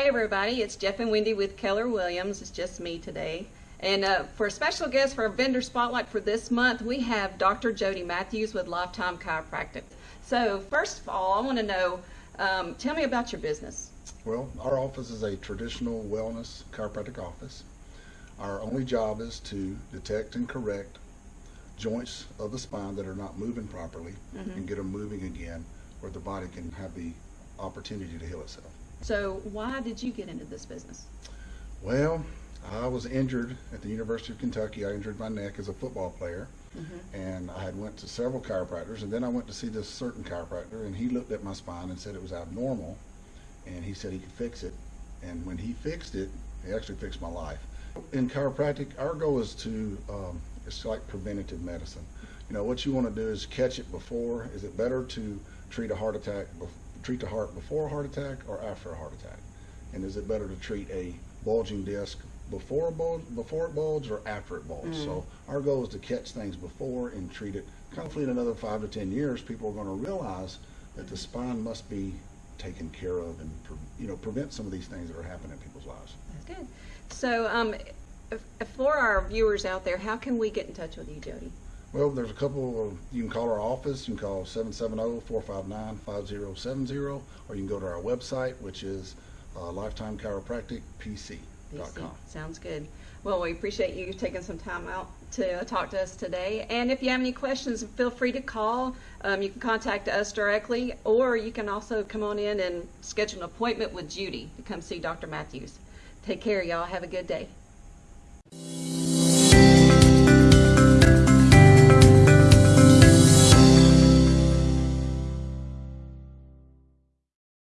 everybody. It's Jeff and Wendy with Keller Williams. It's just me today. And uh, for a special guest for a vendor spotlight for this month, we have Dr. Jody Matthews with Lifetime Chiropractic. So, first of all, I want to know um, tell me about your business. Well, our office is a traditional wellness chiropractic office. Our only job is to detect and correct joints of the spine that are not moving properly and get them moving again where the body can have the opportunity to heal itself. So, why did you get into this business? Well, I was injured at the University of Kentucky. I injured my neck as a football player, and I had went to several chiropractors, and then I went to see this certain chiropractor, and he looked at my spine and said it was abnormal, and he said he could fix it. And when he fixed it, he actually fixed my life. In chiropractic, our goal is to um, it's like preventative medicine. You know, what you want to do is catch it before. Is it better to treat a heart attack, treat the heart before a heart attack or after a heart attack? And is it better to treat a bulging disc before a bulge, before it bulges or after it bulges? So our goal is to catch things before and treat it. Hopefully, in another five to ten years, people are going to realize that the spine must be taken care of and you know prevent some of these things that are happening in people's lives. That's good. So, um, if, if for our viewers out there, how can we get in touch with you, Jody? Well, there's a couple of, you can call our office, you can call 770-459-5070, or you can go to our website, which is uh, lifetimechiropracticpc.com. Sounds good. Well, we appreciate you taking some time out to talk to us today. And if you have any questions, feel free to call. Um, you can contact us directly, or you can also come on in and schedule an appointment with Judy to come see Dr. Matthews. Take care, y'all. Have a good day.